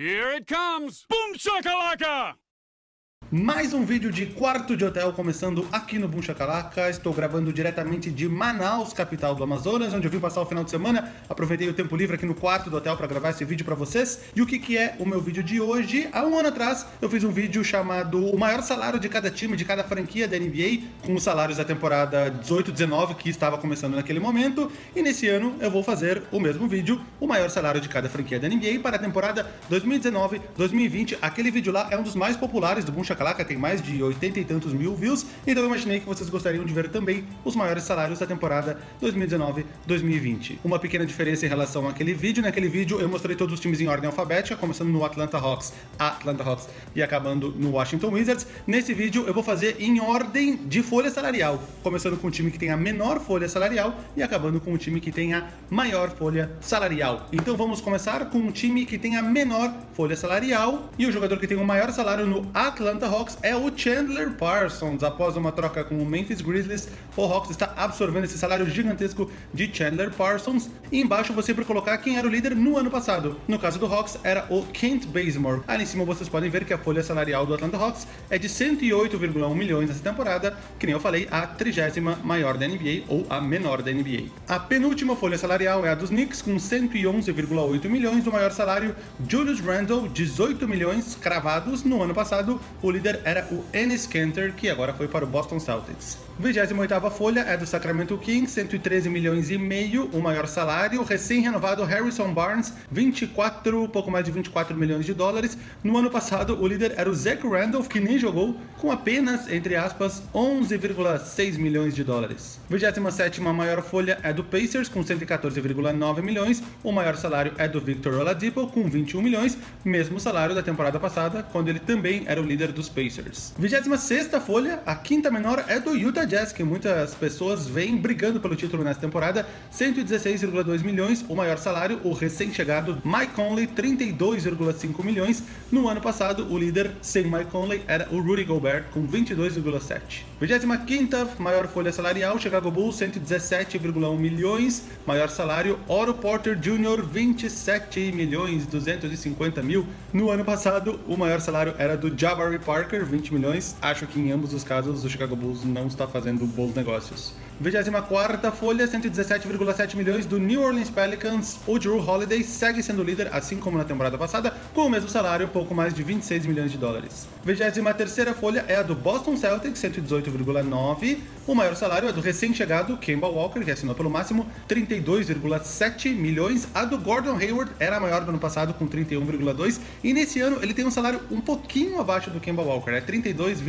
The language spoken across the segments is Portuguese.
Here it comes! Boom shakalaka! Mais um vídeo de quarto de hotel começando aqui no Boom Chacalaca. Estou gravando diretamente de Manaus, capital do Amazonas, onde eu vim passar o final de semana. Aproveitei o tempo livre aqui no quarto do hotel para gravar esse vídeo para vocês. E o que, que é o meu vídeo de hoje? Há um ano atrás eu fiz um vídeo chamado O maior salário de cada time, de cada franquia da NBA, com os salários da temporada 18-19 que estava começando naquele momento. E nesse ano eu vou fazer o mesmo vídeo, o maior salário de cada franquia da NBA para a temporada 2019-2020. Aquele vídeo lá é um dos mais populares do Boom Chacalaca Chacalaca tem mais de 80 e tantos mil views, então eu imaginei que vocês gostariam de ver também os maiores salários da temporada 2019-2020. Uma pequena diferença em relação àquele vídeo, naquele vídeo eu mostrei todos os times em ordem alfabética, começando no Atlanta Hawks, Atlanta Hawks e acabando no Washington Wizards. Nesse vídeo eu vou fazer em ordem de folha salarial, começando com o time que tem a menor folha salarial e acabando com o time que tem a maior folha salarial. Então vamos começar com um time que tem a menor folha salarial e o jogador que tem o maior salário no Atlanta Hawks é o Chandler Parsons. Após uma troca com o Memphis Grizzlies, o Hawks está absorvendo esse salário gigantesco de Chandler Parsons. E embaixo você para colocar quem era o líder no ano passado. No caso do Hawks, era o Kent Bazemore. Ali em cima vocês podem ver que a folha salarial do Atlanta Hawks é de 108,1 milhões nessa temporada, que nem eu falei, a trigésima maior da NBA ou a menor da NBA. A penúltima folha salarial é a dos Knicks, com 111,8 milhões, o maior salário, Julius Randle, 18 milhões cravados no ano passado, o líder era o Ennis Kanter, que agora foi para o Boston Celtics. 28ª folha é do Sacramento Kings, 113 milhões e meio, o maior salário. Recém-renovado Harrison Barnes, 24, pouco mais de 24 milhões de dólares. No ano passado, o líder era o Zach Randolph, que nem jogou, com apenas, entre aspas, 11,6 milhões de dólares. 27ª maior folha é do Pacers, com 114,9 milhões. O maior salário é do Victor Oladipo, com 21 milhões, mesmo salário da temporada passada, quando ele também era o líder dos Pacers. 26ª folha, a quinta menor, é do Utah Jazz, que muitas pessoas vêm brigando pelo título nessa temporada, 116,2 milhões, o maior salário, o recém-chegado Mike Conley, 32,5 milhões. No ano passado, o líder sem Mike Conley era o Rudy Gobert, com 22,7. 25ª maior folha salarial, Chicago Bulls, 117,1 milhões. Maior salário, Oro Porter Jr., 27 milhões 250 mil. No ano passado, o maior salário era do Jabari Parker, 20 milhões. Acho que em ambos os casos o Chicago Bulls não está fazendo bons negócios. 24ª folha, 117,7 milhões do New Orleans Pelicans. O Drew Holiday segue sendo líder, assim como na temporada passada, com o mesmo salário, pouco mais de 26 milhões de dólares. 23ª folha é a do Boston Celtics, 118,9. O maior salário é do recém-chegado Kemba Walker, que assinou pelo máximo 32,7 milhões. A do Gordon Hayward era a maior do ano passado, com 31,2. E nesse ano ele tem um salário um pouquinho abaixo do Kemba Walker, é 32,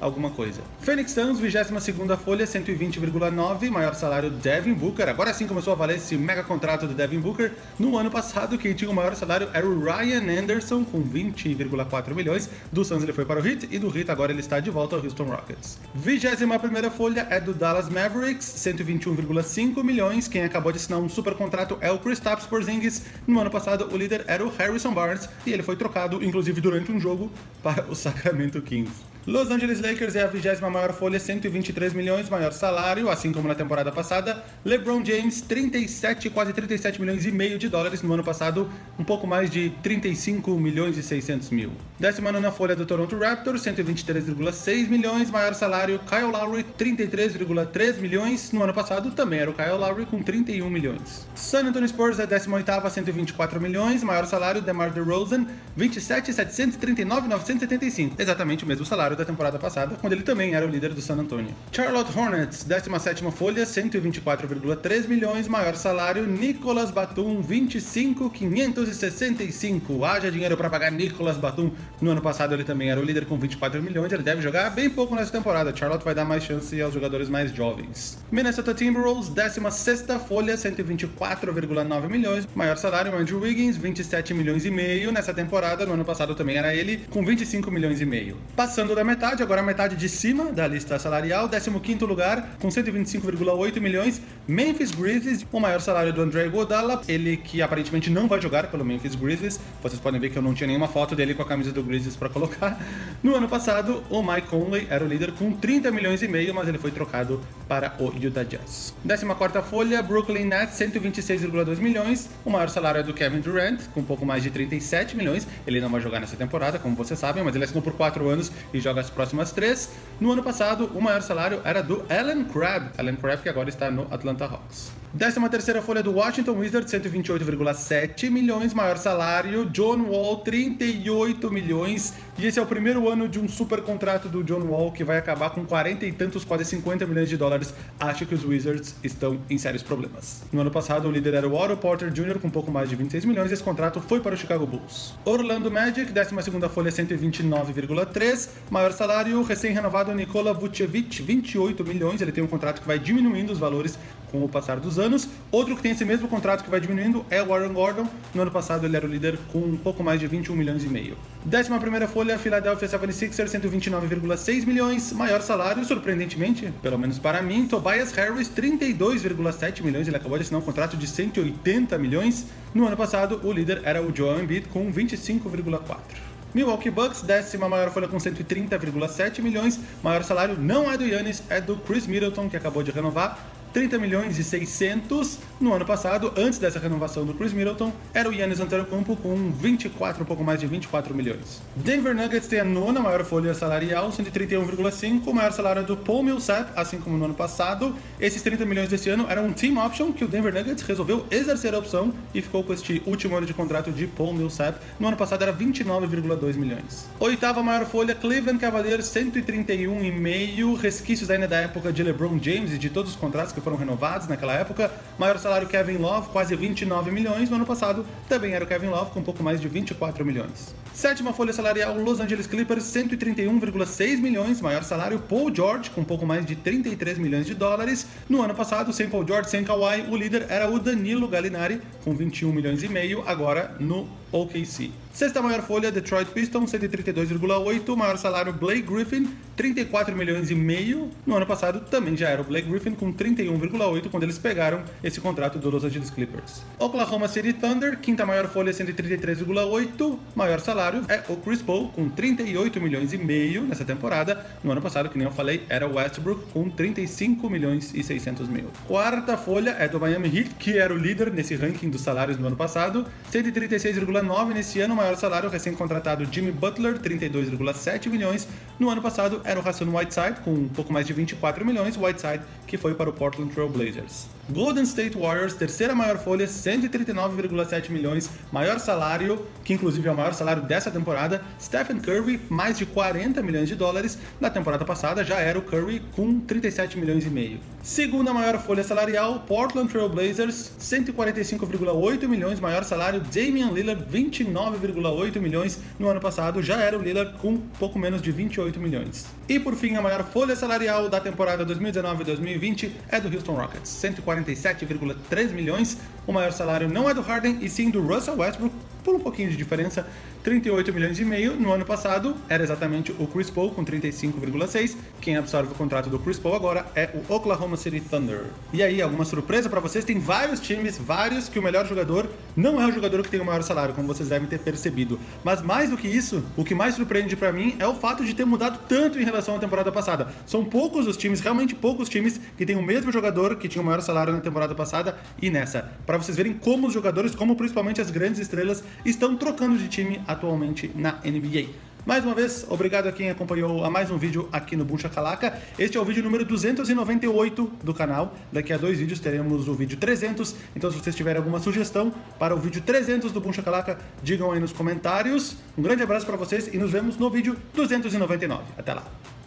alguma coisa. Phoenix Suns, 22ª folha, 120,9 maior salário Devin Booker. Agora sim começou a valer esse mega contrato do Devin Booker. No ano passado, quem tinha o maior salário era o Ryan Anderson, com 20,4 milhões. Do Suns ele foi para o Heat e do Heat agora ele está de volta ao Houston Rockets. 21ª folha é do Dallas Mavericks, 121,5 milhões. Quem acabou de assinar um super contrato é o Kristaps Porzingis. No ano passado, o líder era o Harrison Barnes e ele foi trocado, inclusive durante um jogo, para o Sacramento Kings. Los Angeles Lakers é a vigésima maior folha, 123 milhões, maior salário, assim como na temporada passada. LeBron James, 37, quase 37 milhões e meio de dólares no ano passado, um pouco mais de 35 milhões e 600 mil. Décima nona folha do Toronto Raptors, 123,6 milhões, maior salário. Kyle Lowry, 33,3 milhões, no ano passado também era o Kyle Lowry com 31 milhões. San Antonio Spurs é a 18ª, 124 milhões, maior salário. DeMar DeRozan, 27,739,975, exatamente o mesmo salário da temporada passada, quando ele também era o líder do San Antonio. Charlotte Hornets, 17ª folha, 124,3 milhões, maior salário, Nicolas Batum, 25,565. Haja dinheiro para pagar Nicolas Batum. No ano passado ele também era o líder com 24 milhões, ele deve jogar bem pouco nessa temporada. Charlotte vai dar mais chance aos jogadores mais jovens. Minnesota Timberwolves, 16ª folha, 124,9 milhões, maior salário, Andrew Wiggins, 27 milhões e meio nessa temporada. No ano passado também era ele, com 25 milhões e meio. Passando da metade, agora a metade de cima da lista salarial, 15º lugar, com 125,8 milhões, Memphis Grizzlies, o maior salário do André Godala, ele que aparentemente não vai jogar pelo Memphis Grizzlies, vocês podem ver que eu não tinha nenhuma foto dele com a camisa do Grizzlies para colocar. No ano passado, o Mike Conley era o líder com 30 milhões e meio, mas ele foi trocado para o Utah Jazz. 14ª folha, Brooklyn Nets, 126,2 milhões, o maior salário é do Kevin Durant, com um pouco mais de 37 milhões, ele não vai jogar nessa temporada, como vocês sabem, mas ele assinou por 4 anos e joga as próximas 3. No ano passado, o maior salário era do Allen Crabbe, Allen Crabbe que agora está no Atlanta Hawks. 13 terceira folha do Washington Wizards, 128,7 milhões, maior salário. John Wall, 38 milhões. E esse é o primeiro ano de um super contrato do John Wall que vai acabar com 40 e tantos, quase 50 milhões de dólares. Acho que os Wizards estão em sérios problemas. No ano passado, o líder era o Otto Porter Jr. com pouco mais de 26 milhões esse contrato foi para o Chicago Bulls. Orlando Magic, 12 segunda folha, 129,3. Maior salário, recém-renovado Nikola Vucevic, 28 milhões. Ele tem um contrato que vai diminuindo os valores com o passar dos anos. Outro que tem esse mesmo contrato que vai diminuindo é o Warren Gordon. No ano passado ele era o líder com um pouco mais de 21 milhões e meio. Décima primeira folha, Philadelphia 76ers, 129,6 milhões. Maior salário, surpreendentemente, pelo menos para mim, Tobias Harris, 32,7 milhões. Ele acabou de assinar um contrato de 180 milhões. No ano passado, o líder era o Joel Embiid com 25,4. Milwaukee Bucks, décima maior folha com 130,7 milhões. Maior salário não é do Yannis, é do Chris Middleton, que acabou de renovar. 30 milhões e 600 no ano passado, antes dessa renovação do Chris Middleton, era o Yannis Antetokounmpo com 24, um pouco mais de 24 milhões. Denver Nuggets tem a nona maior folha salarial, 131,5, o maior salário do Paul Millsap, assim como no ano passado. Esses 30 milhões desse ano eram um team option que o Denver Nuggets resolveu exercer a opção e ficou com este último ano de contrato de Paul Millsap. No ano passado era 29,2 milhões. Oitava maior folha, Cleveland Cavaliers, 131,5, resquícios ainda da época de LeBron James e de todos os contratos que foram renovados naquela época. Maior salário Kevin Love, quase 29 milhões. No ano passado também era o Kevin Love, com um pouco mais de 24 milhões. Sétima folha salarial, Los Angeles Clippers, 131,6 milhões. Maior salário Paul George, com um pouco mais de 33 milhões de dólares. No ano passado, sem Paul George, sem Kawhi, o líder era o Danilo Gallinari, com 21 milhões e meio, agora no OKC. Sexta maior folha, Detroit Pistons, 132,8. Maior salário, Blake Griffin, 34 milhões e meio. No ano passado também já era o Blake Griffin com 31,8 quando eles pegaram esse contrato do Los Angeles Clippers. Oklahoma City Thunder, quinta maior folha, 133,8. Maior salário é o Chris Paul com 38 milhões e meio nessa temporada. No ano passado, que nem eu falei, era o Westbrook com 35 milhões e 600 mil. Quarta folha é do Miami Heat, que era o líder nesse ranking dos salários no ano passado, 136,9 nesse ano, maior salário recém-contratado Jimmy Butler, 32,7 milhões. No ano passado era o Hassan Whiteside, com um pouco mais de 24 milhões, Whiteside que foi para o Portland Trail Blazers. Golden State Warriors, terceira maior folha, 139,7 milhões, maior salário, que inclusive é o maior salário dessa temporada. Stephen Curry, mais de 40 milhões de dólares. Na temporada passada já era o Curry com 37 milhões e meio. Segunda maior folha salarial, Portland Trail Blazers, 145,8 milhões, maior salário. Damian Lillard, 29,8 milhões. No ano passado já era o Lillard com pouco menos de 28 milhões. E por fim, a maior folha salarial da temporada 2019-2020 é do Houston Rockets, 147,3 milhões. O maior salário não é do Harden e sim do Russell Westbrook, por um pouquinho de diferença, 38 milhões e meio. No ano passado era exatamente o Chris Paul com 35,6. Quem absorve o contrato do Chris Paul agora é o Oklahoma City Thunder. E aí, alguma surpresa para vocês? Tem vários times, vários que o melhor jogador não é o jogador que tem o maior salário, como vocês devem ter percebido. Mas mais do que isso, o que mais surpreende para mim é o fato de ter mudado tanto em relação à temporada passada. São poucos os times, realmente poucos times que têm o mesmo jogador que tinha o maior salário na temporada passada e nessa. Para vocês verem como os jogadores, como principalmente as grandes estrelas, estão trocando de time atualmente na NBA. Mais uma vez, obrigado a quem acompanhou a mais um vídeo aqui no Buncha Calaca. Este é o vídeo número 298 do canal. Daqui a dois vídeos teremos o vídeo 300. Então, se vocês tiverem alguma sugestão para o vídeo 300 do Buncha Calaca, digam aí nos comentários. Um grande abraço para vocês e nos vemos no vídeo 299. Até lá!